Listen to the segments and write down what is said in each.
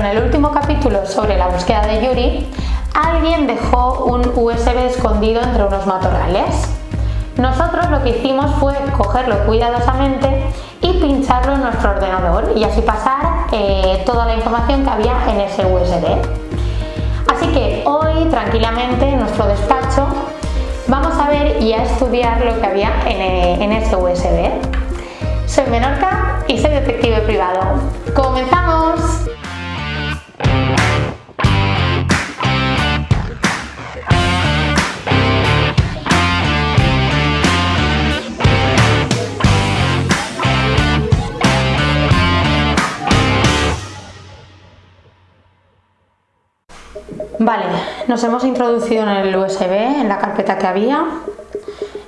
en el último capítulo sobre la búsqueda de Yuri, alguien dejó un USB escondido entre unos matorrales. Nosotros lo que hicimos fue cogerlo cuidadosamente y pincharlo en nuestro ordenador y así pasar eh, toda la información que había en ese USB. Así que hoy tranquilamente en nuestro despacho vamos a ver y a estudiar lo que había en, eh, en ese USB. Soy Menorca y soy detective privado. ¡Comenzamos! Vale, nos hemos introducido en el USB, en la carpeta que había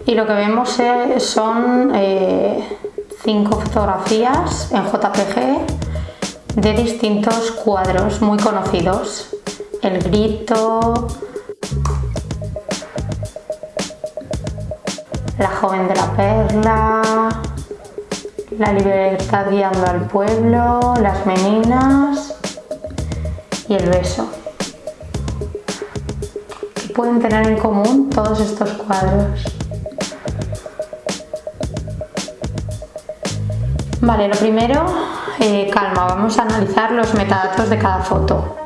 y lo que vemos son eh, cinco fotografías en JPG de distintos cuadros muy conocidos. El grito, la joven de la perla, la libertad guiando al pueblo, las meninas y el beso pueden tener en común todos estos cuadros? Vale, lo primero, eh, calma, vamos a analizar los metadatos de cada foto.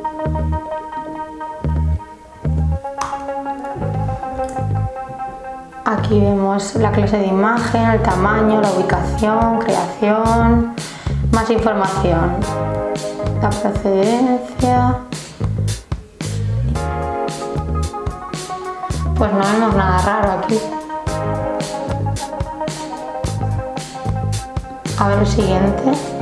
Aquí vemos la clase de imagen, el tamaño, la ubicación, creación, más información, la procedencia, Pues no vemos nada raro aquí. A ver el siguiente.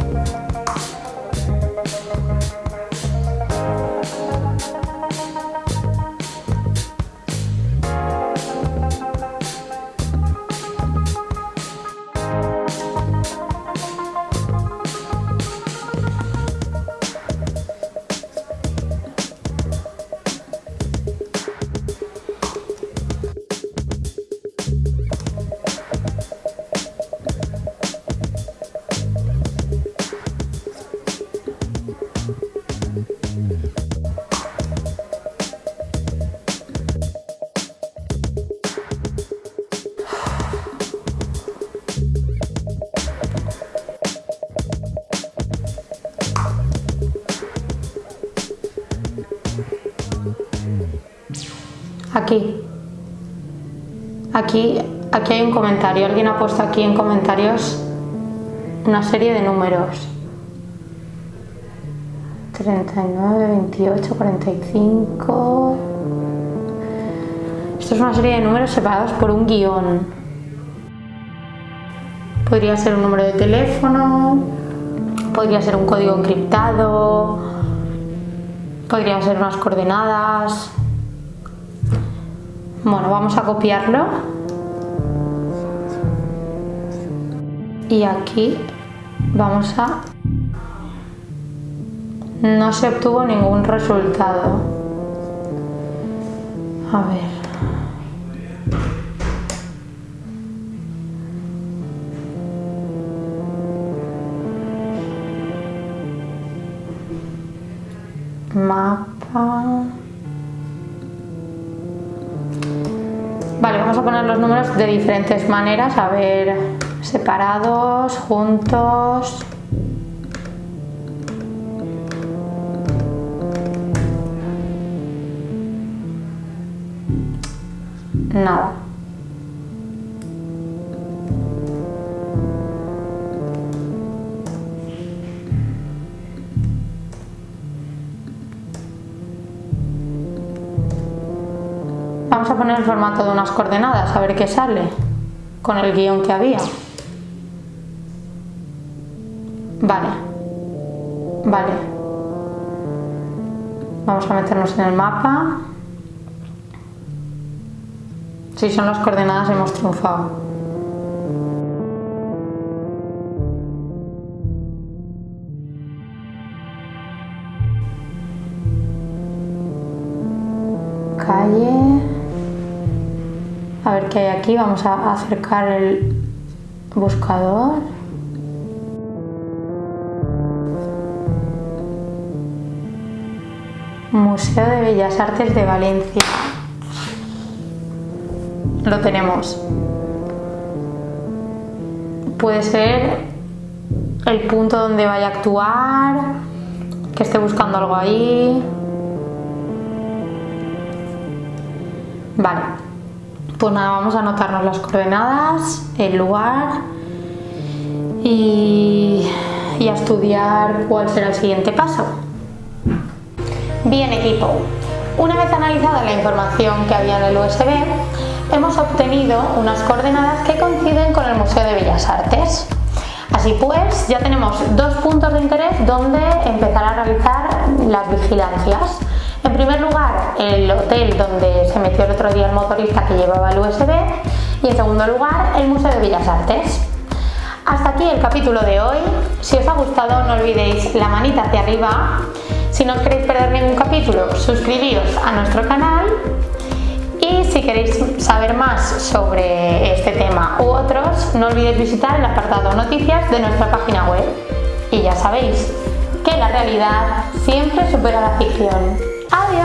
Aquí. Aquí, aquí hay un comentario. Alguien ha puesto aquí en comentarios una serie de números. 39, 28, 45... Esto es una serie de números separados por un guion. Podría ser un número de teléfono, podría ser un código encriptado, podrían ser unas coordenadas, bueno, vamos a copiarlo. Y aquí vamos a... No se obtuvo ningún resultado. A ver. Mapa... Vale, vamos a poner los números de diferentes maneras, a ver, separados, juntos... Nada. Vamos a poner el formato de unas coordenadas, a ver qué sale con el guion que había. Vale. Vale. Vamos a meternos en el mapa. Si son las coordenadas hemos triunfado. Calle. A ver qué hay aquí, vamos a acercar el buscador. Museo de Bellas Artes de Valencia. Lo tenemos. Puede ser el punto donde vaya a actuar, que esté buscando algo ahí. Vale, pues nada, vamos a anotarnos las coordenadas, el lugar y, a estudiar cuál será el siguiente paso. Bien equipo, una vez analizada la información que había en el USB, hemos obtenido unas coordenadas que coinciden con el Museo de Bellas Artes. Así pues, ya tenemos dos puntos de interés donde empezar a realizar las vigilancias. Primer lugar, el hotel donde se metió el otro día el motorista que llevaba el USB y en segundo lugar, el Museo de Bellas Artes. Hasta aquí el capítulo de hoy. Si os ha gustado no olvidéis la manita hacia arriba. Si no queréis perder ningún capítulo, suscribíos a nuestro canal y si queréis saber más sobre este tema u otros, no olvidéis visitar el apartado noticias de nuestra página web. Y ya sabéis que la realidad siempre supera la ficción. Oh, Adiós.